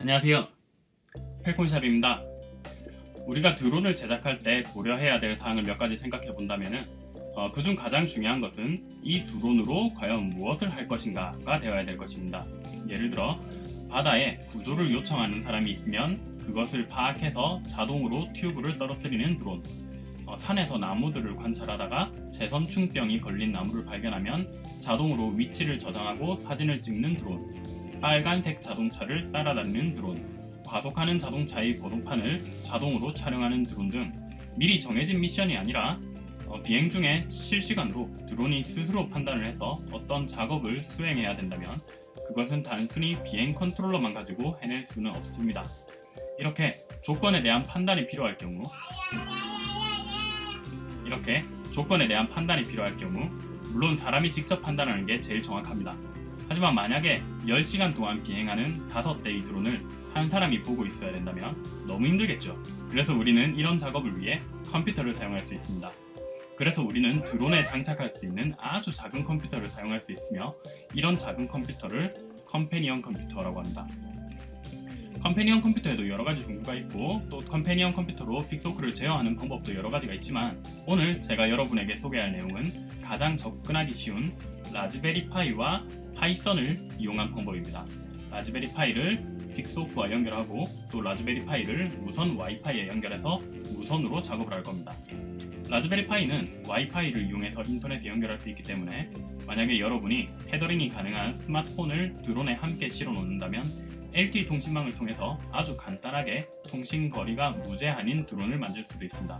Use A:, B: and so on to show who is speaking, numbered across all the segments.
A: 안녕하세요. 펠콘샵입니다. 우리가 드론을 제작할 때 고려해야 될 사항을 몇 가지 생각해 본다면 어, 그중 가장 중요한 것은 이 드론으로 과연 무엇을 할 것인가가 되어야 될 것입니다. 예를 들어 바다에 구조를 요청하는 사람이 있으면 그것을 파악해서 자동으로 튜브를 떨어뜨리는 드론 어, 산에서 나무들을 관찰하다가 재선충병이 걸린 나무를 발견하면 자동으로 위치를 저장하고 사진을 찍는 드론 빨간색 자동차를 따라다니는 드론, 과속하는 자동차의 번호판을 자동으로 촬영하는 드론 등 미리 정해진 미션이 아니라 어, 비행 중에 실시간으로 드론이 스스로 판단을 해서 어떤 작업을 수행해야 된다면 그것은 단순히 비행 컨트롤러만 가지고 해낼 수는 없습니다. 이렇게 조건에 대한 판단이 필요할 경우 이렇게 조건에 대한 판단이 필요할 경우 물론 사람이 직접 판단하는 게 제일 정확합니다. 하지만 만약에 10시간 동안 비행하는 5대의 드론을 한 사람이 보고 있어야 된다면 너무 힘들겠죠. 그래서 우리는 이런 작업을 위해 컴퓨터를 사용할 수 있습니다. 그래서 우리는 드론에 장착할 수 있는 아주 작은 컴퓨터를 사용할 수 있으며 이런 작은 컴퓨터를 companion 컴퓨터라고 합니다. companion 컴퓨터에도 여러가지 종류가 있고 또 companion 컴퓨터로 Pixhawk를 제어하는 방법도 여러가지가 있지만 오늘 제가 여러분에게 소개할 내용은 가장 접근하기 쉬운 Raspberry Pi와 Python을 이용한 방법입니다. Raspberry Pi를 Pixhawk와 연결하고 또 Raspberry Pi를 무선 와이파이에 연결해서 무선으로 작업을 할 겁니다. Raspberry Pi는 와이파이를 이용해서 인터넷에 연결할 수 있기 때문에 만약에 여러분이 테더링이 가능한 스마트폰을 드론에 함께 실어 놓는다면 LTE 통신망을 통해서 아주 간단하게 통신 거리가 무제한인 드론을 만들 수도 있습니다.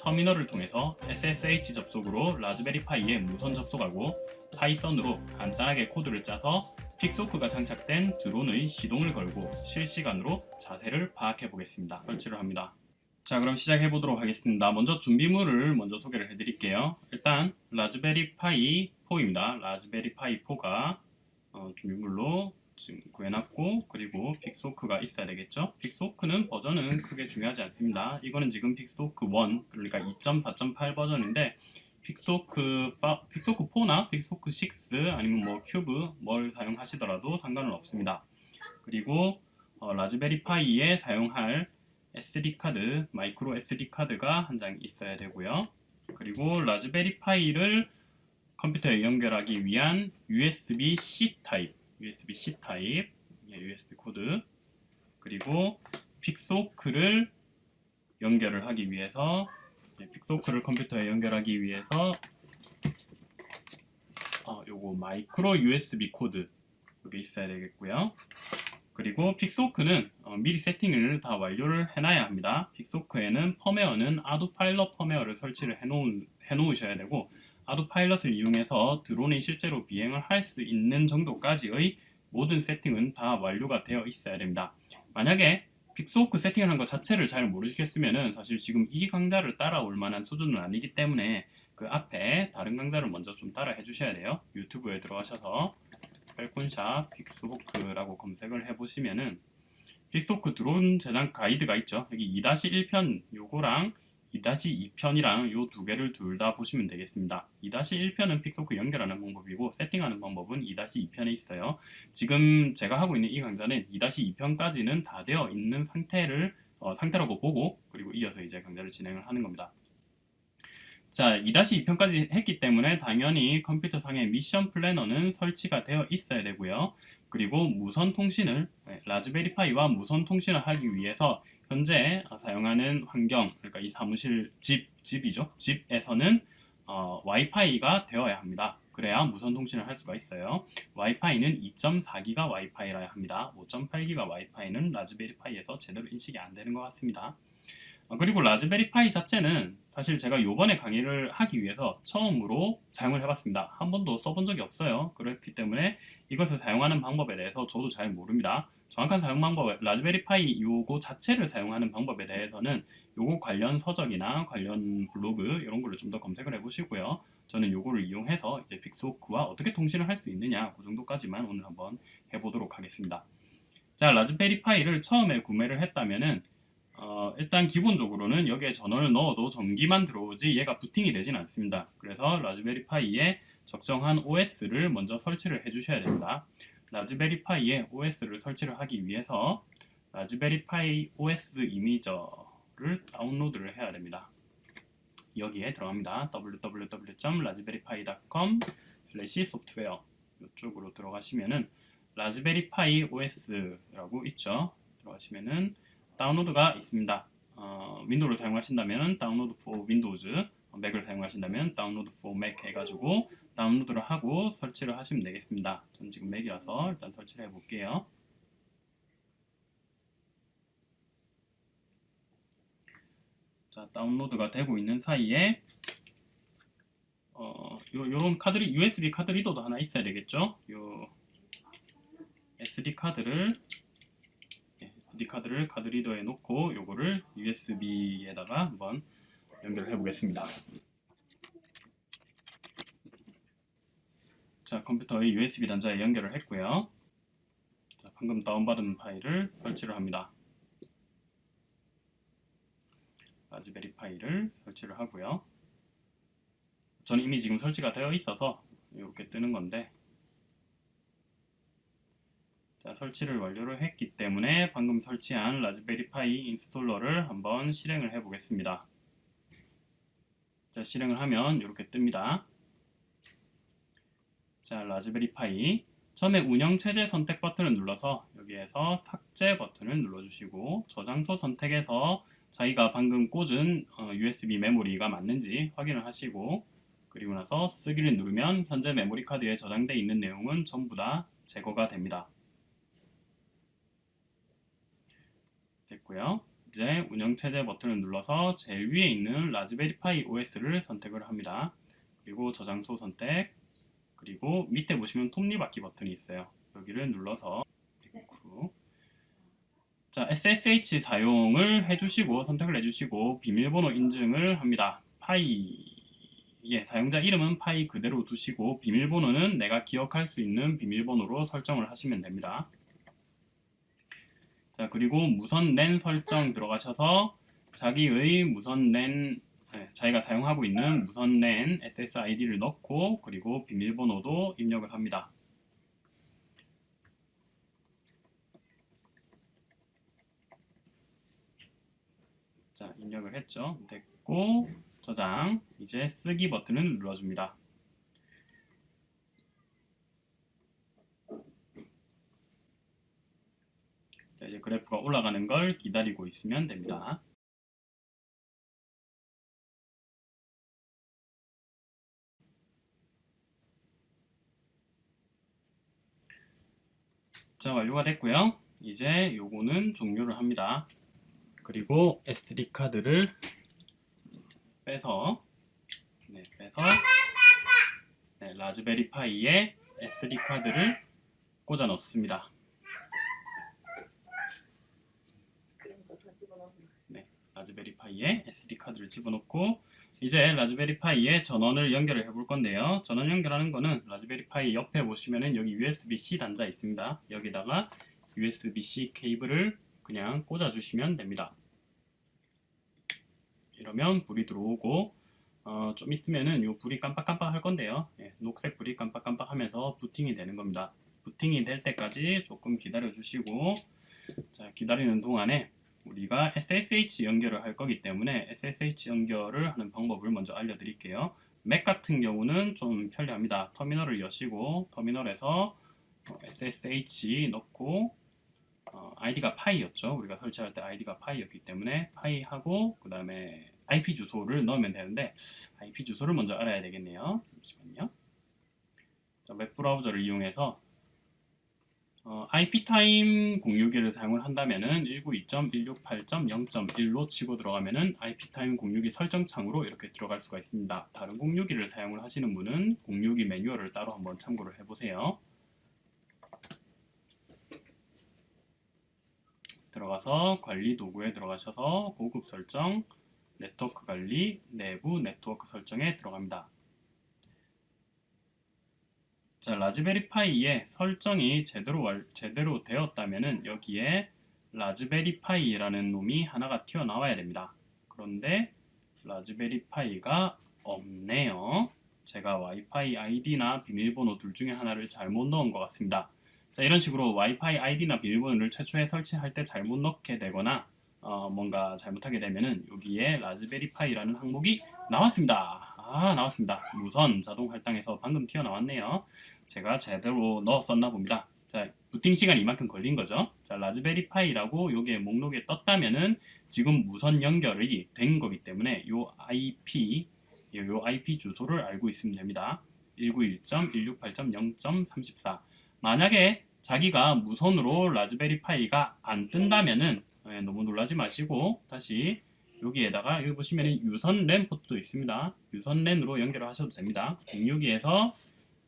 A: 터미널을 통해서 SSH 접속으로 Raspberry Pi에 무선 접속하고 Python으로 간단하게 코드를 짜서 Pixhawk가 장착된 드론의 시동을 걸고 실시간으로 자세를 파악해 보겠습니다. 설치를 합니다. 자 그럼 시작해 보도록 하겠습니다. 먼저 준비물을 먼저 소개를 해 드릴게요. 일단 Raspberry Pi 4입니다. Raspberry Pi 4가 어, 준비물로 지금 구해놨고 그리고 Pixhawk가 있어야 되겠죠? Pixhawk는 버전은 크게 중요하지 않습니다. 이거는 지금 Pixhawk 1 그러니까 2.4.8 버전인데 Pixhawk Pixhawk 4나 Pixhawk 6 아니면 뭐 큐브 뭘 사용하시더라도 상관은 없습니다. 그리고 어, Raspberry Pi에 사용할 SD카드 마이크로 SD카드가 한 장 있어야 되고요. 그리고 Raspberry Pi를 컴퓨터에 연결하기 위한 USB-C 타입 USB-C 타입, USB 코드, 그리고 Pixhawk를 연결을 하기 위해서 Pixhawk를 컴퓨터에 연결하기 위해서 어, 요거 마이크로 USB 코드 여기 있어야 되겠고요. 그리고 Pixhawk는 어, 미리 세팅을 다 완료를 해놔야 합니다. Pixhawk에는 펌웨어는 ArduPilot 펌웨어를 설치를 해놓은, 해놓으셔야 되고 ArduPilot을 이용해서 드론이 실제로 비행을 할 수 있는 정도까지의 모든 세팅은 다 완료가 되어 있어야 됩니다. 만약에 Pixhawk 세팅을 한 것 자체를 잘 모르시겠으면 사실 지금 이 강좌를 따라올 만한 수준은 아니기 때문에 그 앞에 다른 강좌를 먼저 좀 따라 해주셔야 돼요. 유튜브에 들어가셔서 팰콘샵 Pixhawk라고 검색을 해보시면은 Pixhawk 드론 제작 가이드가 있죠. 여기 2-1편 요거랑 2-2편이랑 이두 개를 둘 다 보시면 되겠습니다. 2-1편은 Pixhawk 연결하는 방법이고 세팅하는 방법은 2-2편에 있어요. 지금 제가 하고 있는 이 강좌는 2-2편까지는 다 되어 있는 상태를 어, 상태라고 보고 그리고 이어서 이제 강좌를 진행을 하는 겁니다. 자, 2-2편까지 했기 때문에 당연히 컴퓨터 상의 미션 플래너는 설치가 되어 있어야 되고요. 그리고 무선 통신을 네, 라즈베리 파이와 무선 통신을 하기 위해서 현재 사용하는 환경, 그러니까 이 사무실 집, 집이죠. 집에서는 어, 와이파이가 되어야 합니다. 그래야 무선 통신을 할 수가 있어요. 와이파이는 2.4기가 와이파이라야 합니다. 5.8기가 와이파이는 라즈베리 파이에서 제대로 인식이 안 되는 것 같습니다. 어, 그리고 라즈베리 파이 자체는 사실 제가 요번에 강의를 하기 위해서 처음으로 사용을 해봤습니다. 한 번도 써본 적이 없어요. 그렇기 때문에 이것을 사용하는 방법에 대해서 저도 잘 모릅니다. 정확한 사용 방법, 라즈베리 파이 요거 자체를 사용하는 방법에 대해서는 요거 관련 서적이나 관련 블로그 이런 걸로 좀 더 검색을 해보시고요. 저는 요거를 이용해서 이제 빅소크와 어떻게 통신을 할 수 있느냐 그 정도까지만 오늘 한번 해보도록 하겠습니다. 자, 라즈베리 파이를 처음에 구매를 했다면은 어, 일단 기본적으로는 여기에 전원을 넣어도 전기만 들어오지 얘가 부팅이 되진 않습니다. 그래서 라즈베리 파이에 적정한 OS를 먼저 설치를 해 주셔야 됩니다. 라즈베리 파이에 OS를 설치를 하기 위해서 라즈베리 파이 OS 이미저를 다운로드를 해야 됩니다. 여기에 들어갑니다. www.raspberrypi.com 슬래시 소프트웨어 이쪽으로 들어가시면은 라즈베리 파이 OS라고 있죠. 들어가시면은 다운로드가 있습니다. 어, 윈도우를 사용하신다면 download for Windows, 맥을 사용하신다면 download for Mac 해가지고 다운로드를 하고 설치를 하시면 되겠습니다. 전 지금 맥이라서 일단 설치를 해볼게요. 자, 다운로드가 되고 있는 사이에 어, 요, 요런 카드, USB 카드 리더도 하나 있어야 되겠죠? 요 SD 카드를 네, SD 카드를 카드 리더에 놓고 요거를 USB에다가 한번 연결을 해보겠습니다. 자, 컴퓨터의 USB 단자에 연결을 했고요. 자, 방금 다운받은 파일을 설치를 합니다. 라즈베리 파이를 설치를 하고요. 저는 이미 지금 설치가 되어 있어서 이렇게 뜨는 건데 자, 설치를 완료를 했기 때문에 방금 설치한 라즈베리 파이 installer를 한번 실행을 해 보겠습니다. 자, 실행을 하면 이렇게 뜹니다. 자, 라즈베리 파이 처음에 운영체제 선택 버튼을 눌러서 여기에서 삭제 버튼을 눌러주시고 저장소 선택에서 자기가 방금 꽂은 어, USB 메모리가 맞는지 확인을 하시고 그리고 나서 쓰기를 누르면 현재 메모리 카드에 저장되어 있는 내용은 전부 다 제거가 됩니다. 됐고요. 이제 운영체제 버튼을 눌러서 제일 위에 있는 라즈베리 파이 OS를 선택을 합니다. 그리고 저장소 선택 그리고 밑에 보시면 톱니바퀴 버튼이 있어요. 여기를 눌러서 후. 자, SSH 사용을 해주시고 선택을 해주시고 비밀번호 인증을 합니다. 파이 예, 사용자 이름은 파이 그대로 두시고 비밀번호는 내가 기억할 수 있는 비밀번호로 설정을 하시면 됩니다. 자, 그리고 무선 랜 설정 들어가셔서 자기의 무선 랜 네, 자기가 사용하고 있는 무선 랜 SSID를 넣고 그리고 비밀번호도 입력을 합니다. 자, 입력을 했죠. 됐고 저장 이제 쓰기 버튼을 눌러줍니다. 자, 이제 그래프가 올라가는 걸 기다리고 있으면 됩니다. 자, 완료가 됐고요. 이제 요거는 종료를 합니다. 그리고 SD 카드를 빼서 네, 빼서 네, 라즈베리 파이에 SD 카드를 꽂아 넣습니다. 네, 라즈베리 파이에 SD 카드를 집어넣고 이제 라즈베리 파이에 전원을 연결을 해 볼 건데요. 전원 연결하는 거는 라즈베리 파이 옆에 보시면은 여기 USB-C 단자 있습니다. 여기다가 USB-C 케이블을 그냥 꽂아 주시면 됩니다. 이러면 불이 들어오고 어, 좀 있으면은 요 불이 깜빡깜빡 할 건데요. 예, 녹색 불이 깜빡깜빡 하면서 부팅이 되는 겁니다. 부팅이 될 때까지 조금 기다려 주시고 자, 기다리는 동안에 우리가 SSH 연결을 할 거기 때문에 SSH 연결을 하는 방법을 먼저 알려드릴게요. 맥 같은 경우는 좀 편리합니다. 터미널을 여시고 터미널에서 SSH 넣고 어, ID가 파이였죠. 우리가 설치할 때 ID가 파이였기 때문에 파이하고 그 다음에 IP 주소를 넣으면 되는데 IP 주소를 먼저 알아야 되겠네요. 잠시만요. 자, 웹 브라우저를 이용해서 어, IP타임 공유기를 사용을 한다면은 192.168.0.1로 치고 들어가면은 IP타임 공유기 설정 창으로 이렇게 들어갈 수가 있습니다. 다른 공유기를 사용을 하시는 분은 공유기 매뉴얼을 따로 한번 참고를 해보세요. 들어가서 관리 도구에 들어가셔서 고급 설정, 네트워크 관리, 내부 네트워크 설정에 들어갑니다. 자, 라즈베리 파이에 설정이 제대로, 제대로 되었다면 여기에 라즈베리 파이라는 놈이 하나가 튀어나와야 됩니다. 그런데 라즈베리 파이가 없네요. 제가 와이파이 아이디나 비밀번호 둘 중에 하나를 잘못 넣은 것 같습니다. 자 이런 식으로 와이파이 아이디나 비밀번호를 최초에 설치할 때 잘못 넣게 되거나 어, 뭔가 잘못하게 되면은 여기에 라즈베리 파이라는 항목이 나왔습니다. 아 나왔습니다. 무선 자동 할당에서 방금 튀어나왔네요. 제가 제대로 넣었었나 봅니다. 자 부팅 시간이 이만큼 걸린 거죠. 자 라즈베리 파이라고 요게 목록에 떴다면은 지금 무선 연결이 된 거기 때문에 요 IP 요 IP 주소를 알고 있으면 됩니다. 191.168.0.34 만약에 자기가 무선으로 라즈베리 파이가 안 뜬다면은 네, 너무 놀라지 마시고 다시 여기에다가 여기 보시면 유선 랜 포트도 있습니다. 유선 랜으로 연결을 하셔도 됩니다. 062에서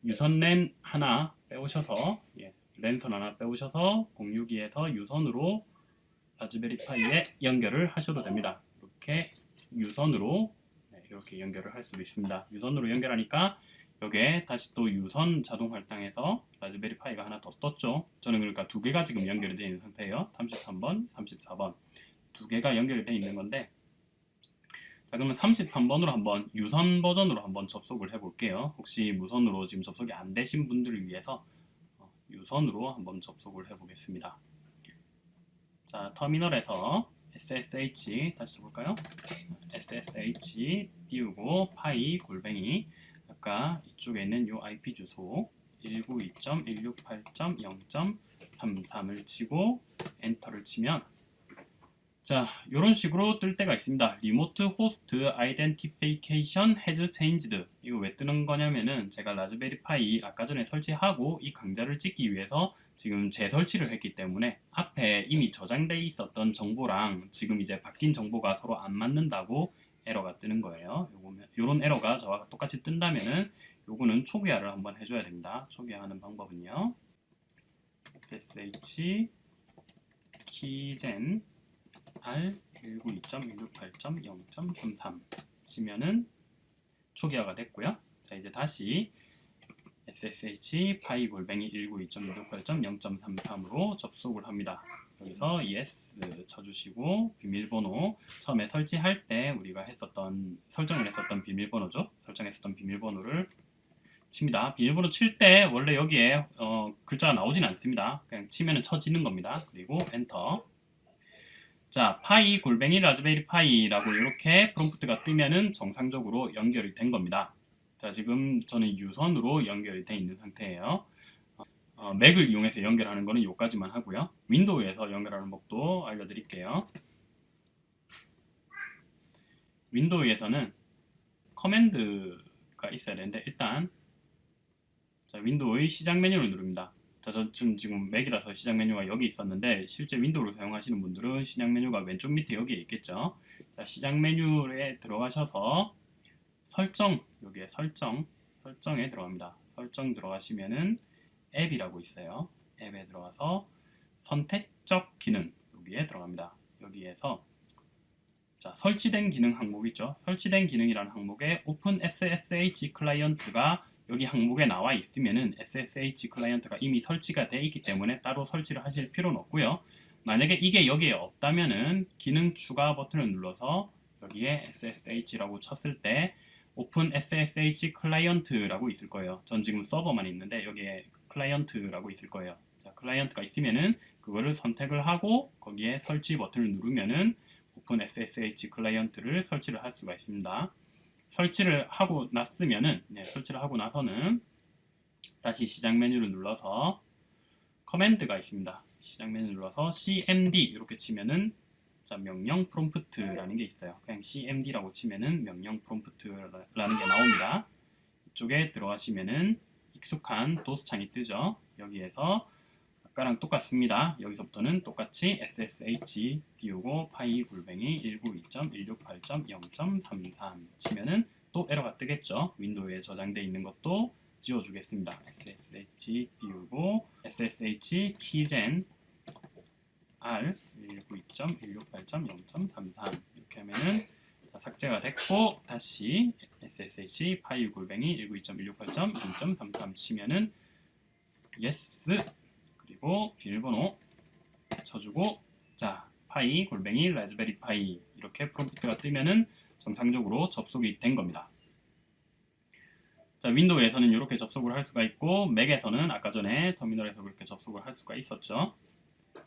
A: 유선 랜 하나 빼오셔서 예, 랜선 하나 빼오셔서 062에서 유선으로 라즈베리 파이에 연결을 하셔도 됩니다. 이렇게 유선으로 네, 이렇게 연결을 할 수도 있습니다. 유선으로 연결하니까 여기에 다시 또 유선 자동 할당해서 라즈베리 파이가 하나 더 떴죠. 저는 그러니까 두 개가 지금 연결이 되어 있는 상태예요. 33번, 34번 두 개가 연결이 되어 있는 건데 자 그러면 33번으로 한번 유선 버전으로 한번 접속을 해볼게요. 혹시 무선으로 지금 접속이 안 되신 분들을 위해서 어, 유선으로 한번 접속을 해보겠습니다. 자 터미널에서 SSH 다시 볼까요? SSH 띄우고 파이 골뱅이 아까 이쪽에 있는 이 IP 주소 192.168.0.33을 치고 엔터를 치면 자 이런 식으로 뜰 때가 있습니다. remote host identification has changed. 이거 왜 뜨는 거냐면은 제가 라즈베리 파이 아까 전에 설치하고 이 강좌를 찍기 위해서 지금 재설치를 했기 때문에 앞에 이미 저장돼 있었던 정보랑 지금 이제 바뀐 정보가 서로 안 맞는다고 에러가 뜨는 거예요. 요런 에러가 저와 똑같이 뜬다면은 요거는 초기화를 한번 해줘야 됩니다. 초기화하는 방법은요. Ssh 키젠 R 192.168.0.33 치면은 초기화가 됐고요. 자 이제 다시 SSH 파이 골뱅이 192.168.0.33으로 접속을 합니다. 여기서 yes 쳐주시고 비밀번호 처음에 설치할 때 우리가 했었던 설정을 했었던 비밀번호죠. 설정했었던 비밀번호를 칩니다. 비밀번호 칠 때 원래 여기에 어, 글자가 나오진 않습니다. 그냥 치면은 쳐지는 겁니다. 그리고 엔터 자, 파이 골뱅이 라즈베리 파이라고 이렇게 프롬프트가 뜨면은 정상적으로 연결이 된 겁니다. 자, 지금 저는 유선으로 연결이 돼 있는 상태예요. 어, 맥을 이용해서 연결하는 거는 여기까지만 하고요. 윈도우에서 연결하는 법도 알려드릴게요. 윈도우에서는 command가 있어야 되는데 일단 자, 윈도우의 시작 메뉴를 누릅니다. 자, 저 지금, 맥이라서 시작 메뉴가 여기 있었는데 실제 윈도우를 사용하시는 분들은 시작 메뉴가 왼쪽 밑에 여기에 있겠죠. 자, 시작 메뉴에 들어가셔서 설정, 여기에 설정, 설정에 들어갑니다. 설정 들어가시면은 앱이라고 있어요. 앱에 들어가서 선택적 기능 여기에 들어갑니다. 여기에서 자, 설치된 기능 항목 있죠. 설치된 기능이라는 항목에 OpenSSH client가 여기 항목에 나와 있으면은 SSH client가 이미 설치가 되어 있기 때문에 따로 설치를 하실 필요는 없고요. 만약에 이게 여기에 없다면은 기능 추가 버튼을 눌러서 여기에 SSH라고 쳤을 때 OpenSSH client라고 있을 거예요. 전 지금 서버만 있는데 여기에 client라고 있을 거예요. 자, client가 있으면은 그거를 선택을 하고 거기에 설치 버튼을 누르면은 OpenSSH client를 설치를 할 수가 있습니다. 설치를 하고 났으면은 네, 설치를 하고 나서는 다시 시작 메뉴를 눌러서 command가 있습니다. 시작 메뉴 눌러서 cmd 이렇게 치면은 자 명령 프롬프트라는 게 있어요. 그냥 cmd라고 치면은 명령 프롬프트라는 게 나옵니다. 이쪽에 들어가시면은 익숙한 도스 창이 뜨죠. 여기에서 아까랑 똑같습니다. 여기서부터는 똑같이 SSH 띄우고 파이 골뱅이 192.168.0.33 치면은 또 에러가 뜨겠죠. 윈도우에 저장되어 있는 것도 지워주겠습니다. SSH 띄우고 SSH keygen R 192.168.0.33 이렇게 하면은 삭제가 됐고 다시 SSH 파이 골뱅이 192.168.0.33 치면은 yes 그리고 비밀번호 쳐주고 자 파이 골뱅이 라즈베리 파이 이렇게 프롬프트가 뜨면은 정상적으로 접속이 된 겁니다. 자, 윈도우에서는 이렇게 접속을 할 수가 있고 맥에서는 아까 전에 터미널에서 그렇게 접속을 할 수가 있었죠.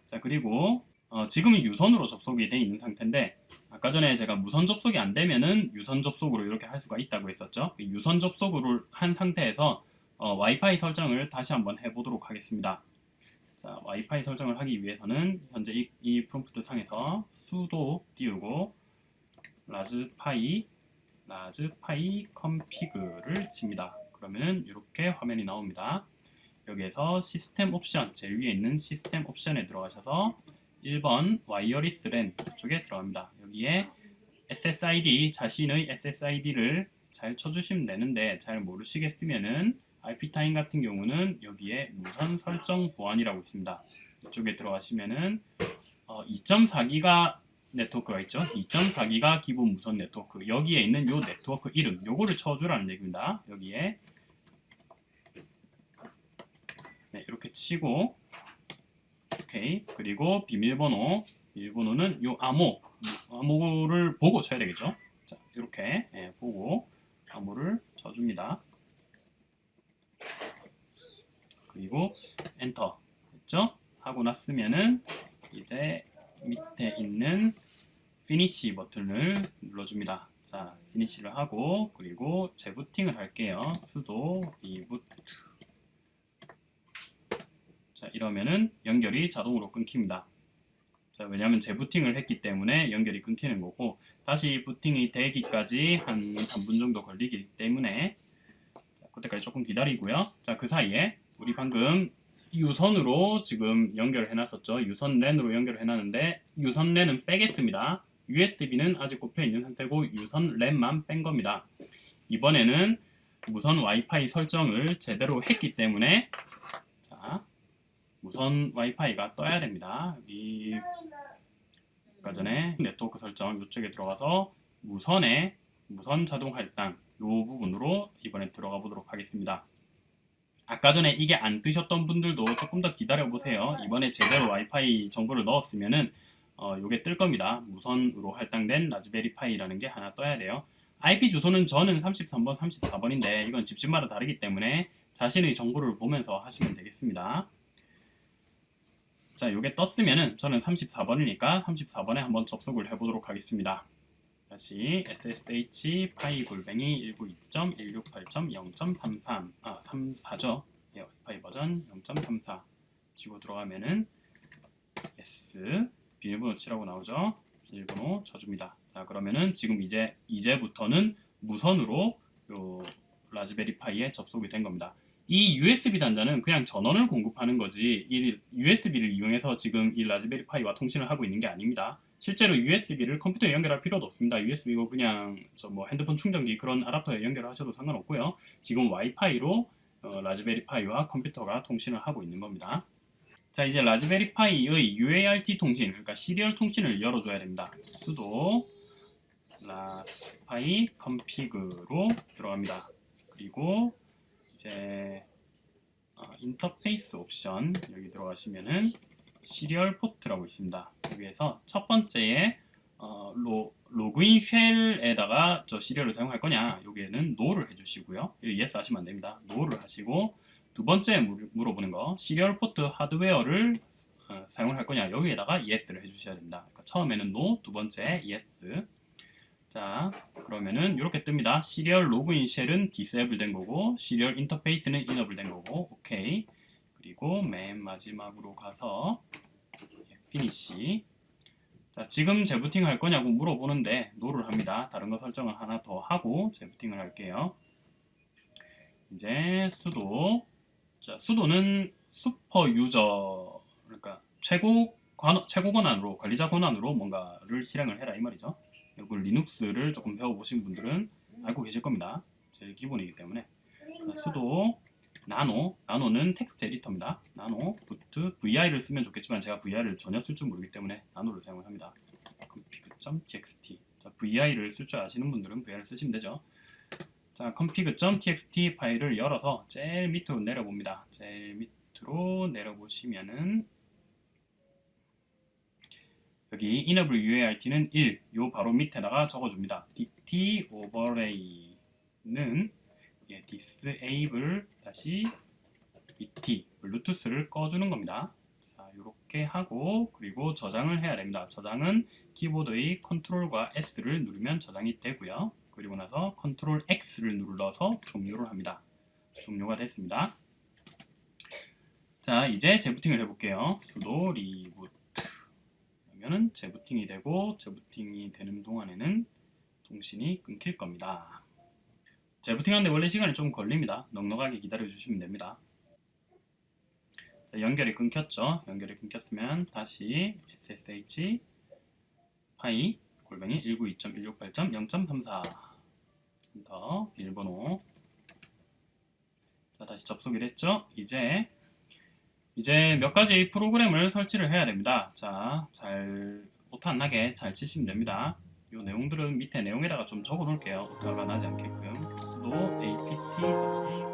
A: 자, 그리고 어, 지금은 유선으로 접속이 돼 있는 상태인데 아까 전에 제가 무선 접속이 안 되면은 유선 접속으로 이렇게 할 수가 있다고 했었죠. 유선 접속을 한 상태에서 어, 와이파이 설정을 다시 한번 해보도록 하겠습니다. 자, 와이파이 설정을 하기 위해서는 현재 이, 이 프롬프트 상에서 sudo 띄우고 라즈파이 라즈파이 컴피그를 칩니다. 그러면 이렇게 화면이 나옵니다. 여기에서 시스템 옵션 제일 위에 있는 시스템 옵션에 들어가셔서 1번 wireless LAN 쪽에 들어갑니다. 여기에 SSID 자신의 SSID를 잘 쳐주시면 되는데 잘 모르시겠으면은 IP타임 같은 경우는 여기에 무선 설정 보안이라고 있습니다. 이쪽에 들어가시면은 어, 2.4기가 네트워크가 있죠. 2.4기가 기본 무선 네트워크 여기에 있는 요 네트워크 이름 요거를 쳐주라는 얘기입니다. 여기에 네, 이렇게 치고 오케이 그리고 비밀번호 비밀번호는 요 암호 암호를 보고 쳐야 되겠죠. 자 이렇게 예, 보고 암호를 쳐줍니다. 그리고 엔터 했죠? 하고 났으면은 이제 밑에 있는 finish 버튼을 눌러줍니다. 자, finish를 하고 그리고 재부팅을 할게요. sudo reboot. 자, 이러면은 연결이 자동으로 끊깁니다. 자, 왜냐하면 재부팅을 했기 때문에 연결이 끊기는 거고 다시 부팅이 되기까지 한 3분 정도 걸리기 때문에 자, 그때까지 조금 기다리고요. 자, 그 사이에 우리 방금 유선으로 지금 연결을 해놨었죠. 유선 랜으로 연결을 해놨는데 유선 랜은 빼겠습니다. USB는 아직 꼽혀 있는 상태고 유선 랜만 뺀 겁니다. 이번에는 무선 와이파이 설정을 제대로 했기 때문에 자 무선 와이파이가 떠야 됩니다. 여기 아까 전에 네트워크 설정 이쪽에 들어가서 무선에 무선 자동 할당 이 부분으로 이번에 들어가 보도록 하겠습니다. 아까 전에 이게 안 뜨셨던 분들도 조금 더 기다려 보세요. 이번에 제대로 와이파이 정보를 넣었으면은 어, 요게 뜰 겁니다. 무선으로 할당된 라즈베리 파이라는 게 하나 떠야 돼요. IP 주소는 저는 33번, 34번인데 이건 집집마다 다르기 때문에 자신의 정보를 보면서 하시면 되겠습니다. 자, 요게 떴으면은 저는 34번이니까 34번에 한번 접속을 해보도록 하겠습니다. 다시 ssh 파이 골뱅이 192.168.0.33 아 34죠? 예, 와이파이 버전 0.34 치고 들어가면은 s 비밀번호 치라고 나오죠? 비밀번호 쳐줍니다. 자 그러면은 지금 이제 이제부터는 무선으로 요 라즈베리 파이에 접속이 된 겁니다. 이 USB 단자는 그냥 전원을 공급하는 거지 이 USB를 이용해서 지금 이 라즈베리 파이와 통신을 하고 있는 게 아닙니다 실제로 USB를 컴퓨터에 연결할 필요도 없습니다. USB고 그냥 저뭐 핸드폰 충전기 그런 아답터에 연결하셔도 상관없고요. 지금 와이파이로 어, 라즈베리 파이와 컴퓨터가 통신을 하고 있는 겁니다. 자 이제 라즈베리 파이의 UART 통신, 그러니까 serial 통신을 열어줘야 됩니다. sudo raspi-config로 들어갑니다. 그리고 이제 어, 인터페이스 옵션 여기 들어가시면은 serial port라고 있습니다. 여기에서 첫 번째에 어, 로, 로그인 shell에다가 저 serial을 사용할 거냐 여기에는 no를 해주시고요. yes 하시면 안 됩니다. no를 하시고 두 번째 물어보는 거 serial port 하드웨어를 어, 사용을 할 거냐 여기에다가 yes를 해주셔야 됩니다. 그러니까 처음에는 no, 두 번째 yes. 자 그러면은 이렇게 뜹니다. serial 로그인 shell은 disable 된 거고 serial 인터페이스는 enable 된 거고 오케이. 그리고 맨 마지막으로 가서 finish 자, 지금 재부팅 할 거냐고 물어보는데 no를 합니다. 다른 거 설정을 하나 더 하고 재부팅을 할게요. 이제 sudo 자, sudo는 super user 그러니까 최고 관, 최고 권한으로 관리자 권한으로 뭔가를 실행을 해라 이 말이죠. 이걸 리눅스를 조금 배워보신 분들은 알고 계실 겁니다. 제일 기본이기 때문에 자, sudo nano, nano는 텍스트 에디터입니다. nano, boot, vi를 쓰면 좋겠지만 제가 vi를 전혀 쓸 줄 모르기 때문에 nano를 사용을 합니다. config.txt 자, vi를 쓸 줄 아시는 분들은 vi를 쓰시면 되죠. 자, config.txt 파일을 열어서 제일 밑으로 내려봅니다. 제일 밑으로 내려보시면은 여기 enable UART는 1, 요 바로 밑에다가 적어줍니다. dt overlay는 예, disable 다시 et 블루투스를 꺼주는 겁니다. 자, 이렇게 하고 그리고 저장을 해야 됩니다. 저장은 키보드의 컨트롤과 S를 누르면 저장이 되고요. 그리고 나서 컨트롤 X를 눌러서 종료를 합니다. 종료가 됐습니다. 자, 이제 재부팅을 해볼게요. sudo reboot 그러면은 재부팅이 되고 재부팅이 되는 동안에는 통신이 끊길 겁니다. 재부팅하는데 원래 시간이 좀 걸립니다. 넉넉하게 기다려 주시면 됩니다. 자, 연결이 끊겼죠. 연결이 끊겼으면 다시 ssh 파이 골뱅이 192.168.0.34더 일본어 자 다시 접속이 됐죠. 이제 이제 몇 가지 프로그램을 설치를 해야 됩니다. 자, 잘 오타 안 나게 잘 치시면 됩니다. 이 내용들은 밑에 내용에다가 좀 적어 놓을게요. 오타가 나지 않게끔. 수도 apt 다시